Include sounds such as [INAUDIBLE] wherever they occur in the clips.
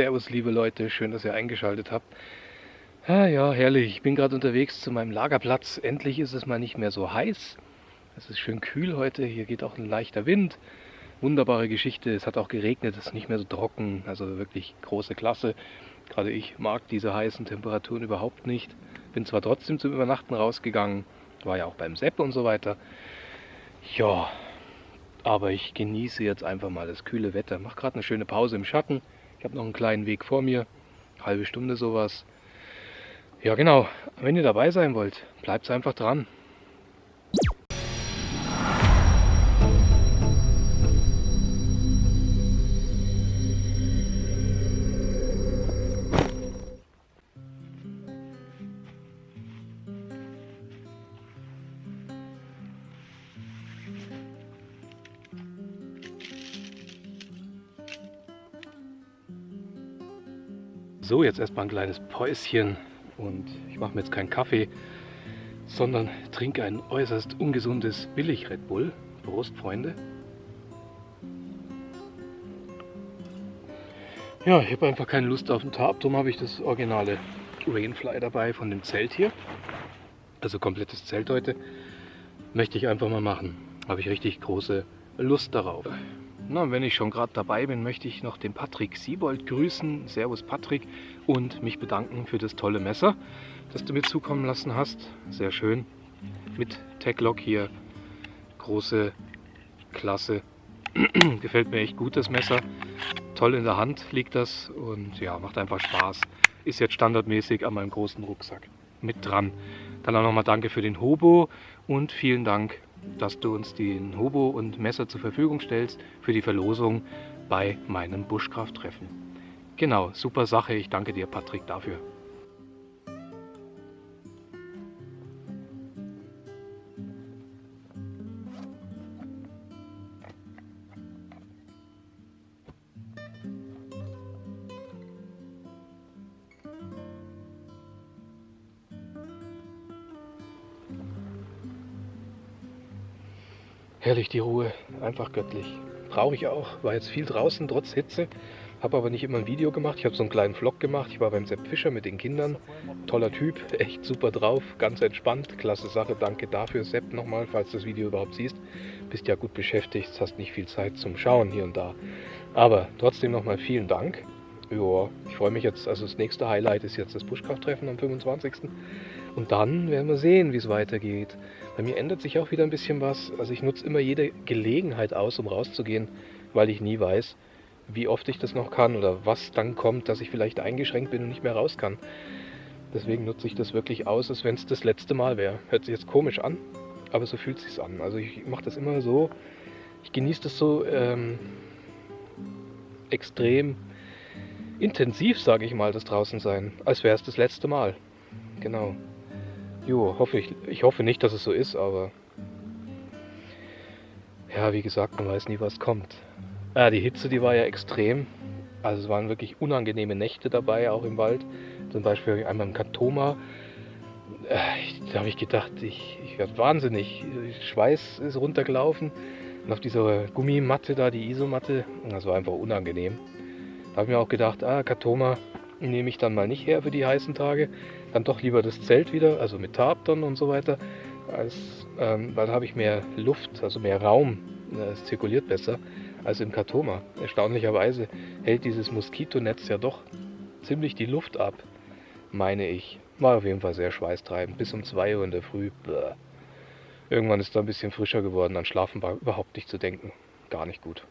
Servus, liebe Leute, schön, dass ihr eingeschaltet habt. Ja, ja, herrlich. Ich bin gerade unterwegs zu meinem Lagerplatz. Endlich ist es mal nicht mehr so heiß. Es ist schön kühl heute. Hier geht auch ein leichter Wind. Wunderbare Geschichte. Es hat auch geregnet. Es ist nicht mehr so trocken. Also wirklich große Klasse. Gerade ich mag diese heißen Temperaturen überhaupt nicht. Bin zwar trotzdem zum Übernachten rausgegangen. War ja auch beim Sepp und so weiter. Ja, aber ich genieße jetzt einfach mal das kühle Wetter. Mach gerade eine schöne Pause im Schatten. Ich habe noch einen kleinen Weg vor mir, halbe Stunde sowas. Ja genau, wenn ihr dabei sein wollt, bleibt einfach dran. So, jetzt erstmal ein kleines Päuschen und ich mache mir jetzt keinen Kaffee, sondern trinke ein äußerst ungesundes Billig Red Bull. Prost, Freunde. Ja, ich habe einfach keine Lust auf den Tarp, darum habe ich das originale Rainfly dabei von dem Zelt hier. Also komplettes Zelt heute. Möchte ich einfach mal machen. Habe ich richtig große Lust darauf. Na, wenn ich schon gerade dabei bin, möchte ich noch den Patrick Siebold grüßen. Servus Patrick und mich bedanken für das tolle Messer, das du mir zukommen lassen hast. Sehr schön. Mit Tech-Lock hier. Große Klasse. [CLEARS THROAT] Gefällt mir echt gut das Messer. Toll in der Hand liegt das und ja, macht einfach Spaß. Ist jetzt standardmäßig an meinem großen Rucksack mit dran. Dann auch nochmal danke für den Hobo und vielen Dank dass du uns den Hobo und Messer zur Verfügung stellst für die Verlosung bei meinem Buschkrafttreffen. Genau, super Sache. Ich danke dir, Patrick, dafür. Herrlich die Ruhe, einfach göttlich. Brauche ich auch, war jetzt viel draußen, trotz Hitze. Habe aber nicht immer ein Video gemacht. Ich habe so einen kleinen Vlog gemacht. Ich war beim Sepp Fischer mit den Kindern. Toller Typ, [LAUGHS] echt super drauf, ganz entspannt. Klasse Sache, danke dafür, Sepp, nochmal, falls du das Video überhaupt siehst. Bist ja gut beschäftigt, hast nicht viel Zeit zum Schauen hier und da. Aber trotzdem nochmal vielen Dank. Ja, ich freue mich jetzt, also das nächste Highlight ist jetzt das Buschkrafttreffen am 25. Und dann werden wir sehen, wie es weitergeht. Bei mir ändert sich auch wieder ein bisschen was. Also ich nutze immer jede Gelegenheit aus, um rauszugehen, weil ich nie weiß, wie oft ich das noch kann oder was dann kommt, dass ich vielleicht eingeschränkt bin und nicht mehr raus kann. Deswegen nutze ich das wirklich aus, als wenn es das letzte Mal wäre. Hört sich jetzt komisch an, aber so fühlt sich an. Also ich mache das immer so, ich genieße das so ähm, extrem intensiv, sage ich mal, das draußen sein, als wäre es das letzte Mal. Genau. Jo, hoffe ich, ich hoffe nicht, dass es so ist, aber ja, wie gesagt, man weiß nie, was kommt. Ja, die Hitze, die war ja extrem. Also es waren wirklich unangenehme Nächte dabei, auch im Wald. Zum Beispiel einmal im Katoma. Äh, da habe ich gedacht, ich, ich werde wahnsinnig. Schweiß ist runtergelaufen. Und auf dieser Gummimatte da, die Isomatte, das war einfach unangenehm. Da habe ich mir auch gedacht, ah, Katoma nehme ich dann mal nicht her für die heißen Tage dann doch lieber das Zelt wieder, also mit Tarp dann und so weiter, als, ähm, weil da habe ich mehr Luft, also mehr Raum, äh, es zirkuliert besser als im Katoma. Erstaunlicherweise hält dieses Moskitonetz ja doch ziemlich die Luft ab, meine ich. War auf jeden Fall sehr schweißtreibend, bis um 2 Uhr in der Früh. Bläh. Irgendwann ist da ein bisschen frischer geworden, an Schlafen war überhaupt nicht zu denken. Gar nicht gut.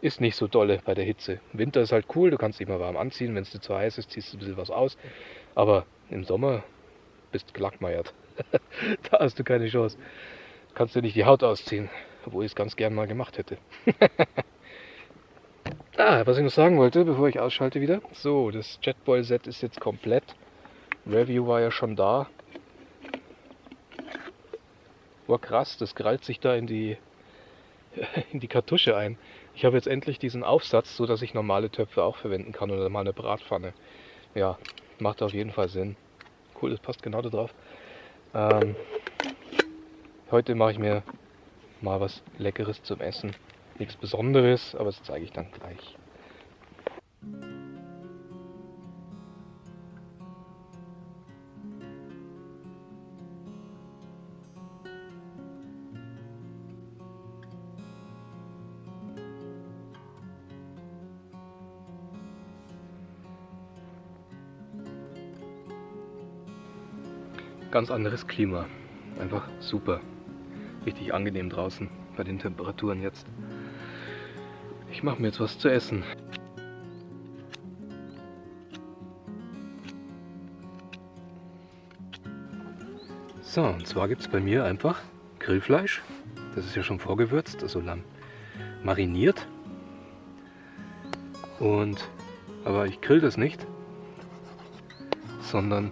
Ist nicht so dolle bei der Hitze. Winter ist halt cool, du kannst dich mal warm anziehen, wenn es dir zu heiß ist, ziehst du ein bisschen was aus. Aber im Sommer bist du gelackmeiert. [LAUGHS] da hast du keine Chance. Kannst du nicht die Haut ausziehen, obwohl ich es ganz gern mal gemacht hätte. [LAUGHS] ah, was ich noch sagen wollte, bevor ich ausschalte wieder. So, das Jetboil-Set ist jetzt komplett. Review war ja schon da. War krass, das krallt sich da in die, [LAUGHS] in die Kartusche ein. Ich habe jetzt endlich diesen Aufsatz, so dass ich normale Töpfe auch verwenden kann oder mal eine Bratpfanne. Ja, macht auf jeden Fall Sinn. Cool, das passt genau da drauf. Ähm, heute mache ich mir mal was Leckeres zum Essen. Nichts Besonderes, aber das zeige ich dann gleich. Ganz anderes Klima. Einfach super. Richtig angenehm draußen bei den Temperaturen jetzt. Ich mache mir jetzt was zu essen. So, und zwar gibt es bei mir einfach Grillfleisch. Das ist ja schon vorgewürzt, also Lamm mariniert. Und, aber ich grill das nicht, sondern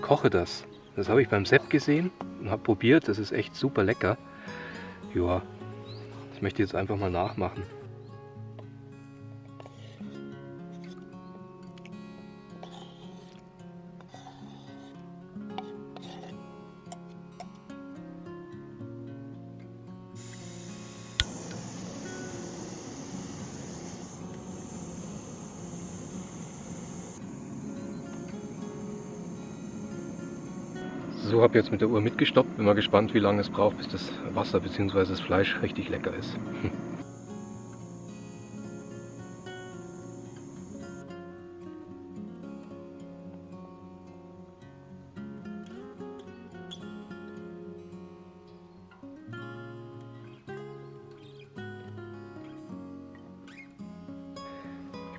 koche das. Das habe ich beim Sepp gesehen und habe probiert. Das ist echt super lecker. Ja, das möchte ich jetzt einfach mal nachmachen. So, habe jetzt mit der Uhr mitgestoppt. Bin mal gespannt, wie lange es braucht, bis das Wasser bzw. das Fleisch richtig lecker ist. [LAUGHS]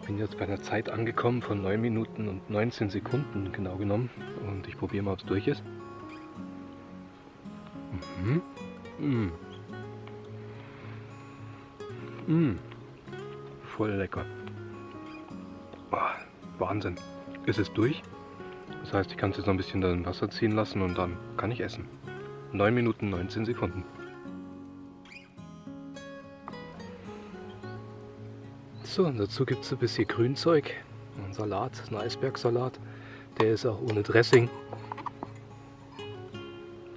Ich bin jetzt bei einer Zeit angekommen von 9 Minuten und 19 Sekunden genau genommen und ich probiere mal, ob es durch ist. Mhm. Mm. Mm. Voll lecker. Oh, Wahnsinn. Ist es durch? Das heißt, ich kann es jetzt noch ein bisschen dann Wasser ziehen lassen und dann kann ich essen. 9 Minuten 19 Sekunden. So, und dazu gibt es ein bisschen Grünzeug. Ein Salat, ein Eisbergsalat. Der ist auch ohne Dressing.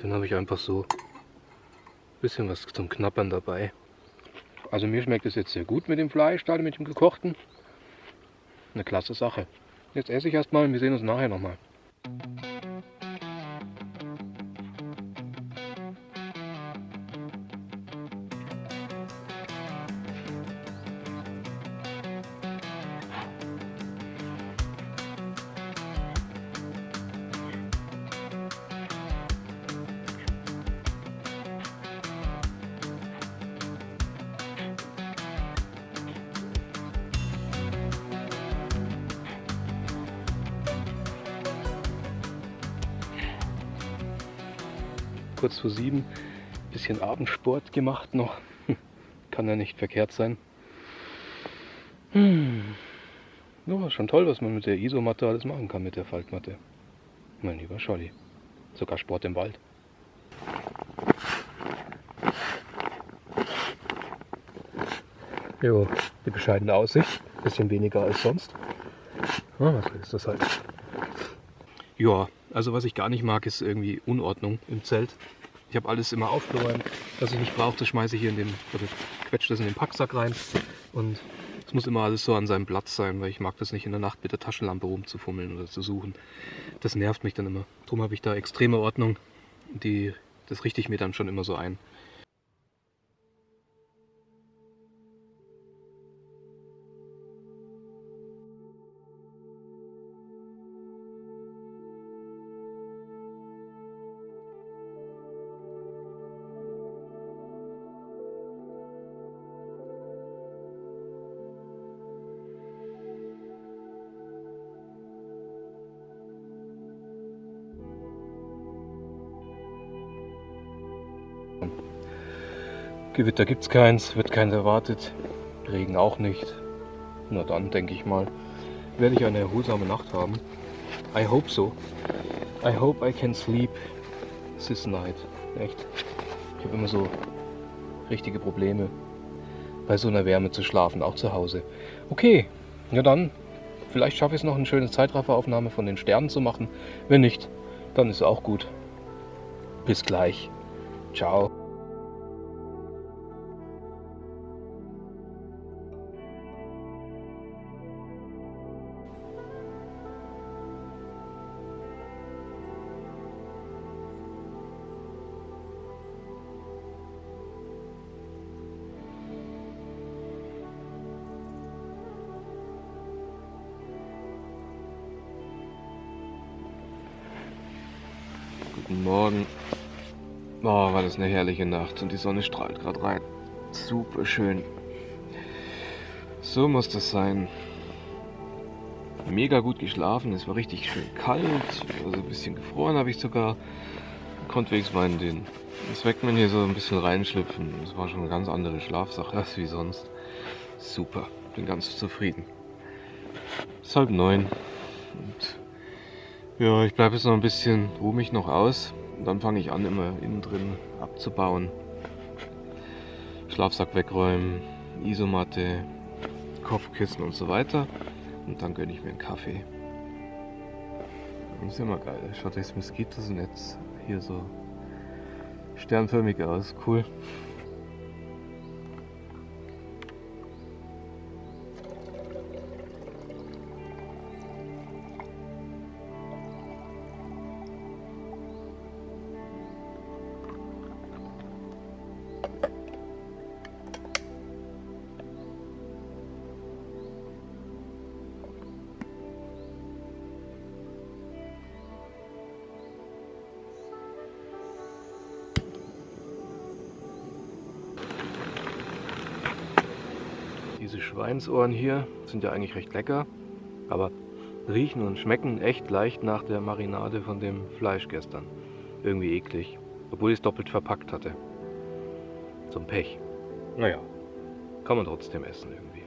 Den habe ich einfach so bisschen was zum Knappern dabei. Also mir schmeckt es jetzt sehr gut mit dem Fleisch, gerade mit dem gekochten. Eine klasse Sache. Jetzt esse ich erstmal und wir sehen uns nachher nochmal. Kurz vor sieben. Bisschen Abendsport gemacht noch. [LAUGHS] Kann ja nicht verkehrt sein. Hm. Ja, schon toll, was man mit der Isomatte alles machen kann, mit der Faltmatte. Mein lieber Scholli. Sogar Sport im Wald. Jo, die bescheidene Aussicht. Bisschen weniger als sonst. Ja, was ist das halt? Ja, also was ich gar nicht mag, ist irgendwie Unordnung im Zelt. Ich habe alles immer aufgeräumt, was ich nicht brauche, das schmeiße ich hier in den, oder quetsche das in den Packsack rein. Und es muss immer alles so an seinem Platz sein, weil ich mag das nicht in der Nacht mit der Taschenlampe rumzufummeln oder zu suchen. Das nervt mich dann immer. Darum habe ich da extreme Ordnung. Die, das richte ich mir dann schon immer so ein. Gewitter gibt es keins, wird keins erwartet. Regen auch nicht. Na dann, denke ich mal, werde ich eine erholsame Nacht haben. I hope so. I hope I can sleep this night. Echt. Ich habe immer so richtige Probleme, bei so einer Wärme zu schlafen, auch zu Hause. Okay, ja dann, vielleicht schaffe ich es noch, eine schöne Zeitrafferaufnahme von den Sternen zu machen. Wenn nicht, dann ist auch gut. Bis gleich. Ciao. Morgen. Oh, war das eine herrliche Nacht und die Sonne strahlt gerade rein. Super schön. So muss das sein. Mega gut geschlafen, es war richtig schön kalt, also ein bisschen gefroren habe ich sogar. Konnte wenigstens in den Swagman hier so ein bisschen reinschlüpfen. Es war schon eine ganz andere Schlafsache als wie sonst. Super, bin ganz zufrieden. Es ist halb neun. Und ja, ich bleibe jetzt noch ein bisschen, ruhe mich noch aus. Und dann fange ich an, immer innen drin abzubauen. Schlafsack wegräumen, Isomatte, Kopfkissen und so weiter. Und dann gönne ich mir einen Kaffee. Das ist immer geil. Schaut das Moskitosnetz hier so sternförmig aus. Cool. Diese Schweinsohren hier sind ja eigentlich recht lecker, aber riechen und schmecken echt leicht nach der Marinade von dem Fleisch gestern. Irgendwie eklig, obwohl ich es doppelt verpackt hatte. Zum Pech. Naja, kann man trotzdem essen irgendwie.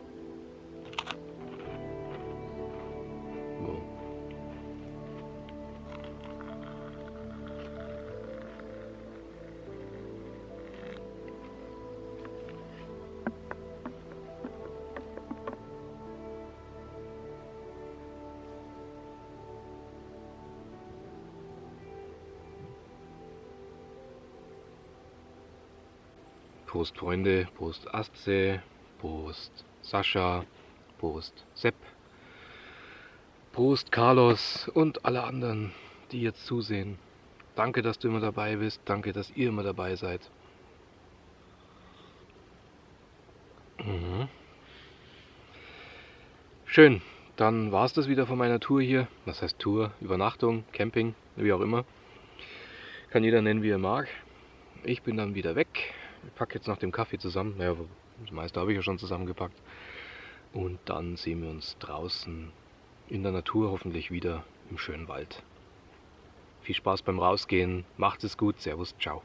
Prost Freunde, Prost Astse, Prost Sascha, Prost Sepp, Prost Carlos und alle anderen, die jetzt zusehen. Danke, dass du immer dabei bist, danke, dass ihr immer dabei seid. Mhm. Schön, dann war es das wieder von meiner Tour hier. Was heißt Tour? Übernachtung, Camping, wie auch immer. Kann jeder nennen, wie er mag. Ich bin dann wieder weg. Ich packe jetzt nach dem Kaffee zusammen. Ja, das meiste habe ich ja schon zusammengepackt. Und dann sehen wir uns draußen in der Natur hoffentlich wieder im schönen Wald. Viel Spaß beim Rausgehen. Macht es gut. Servus. Ciao.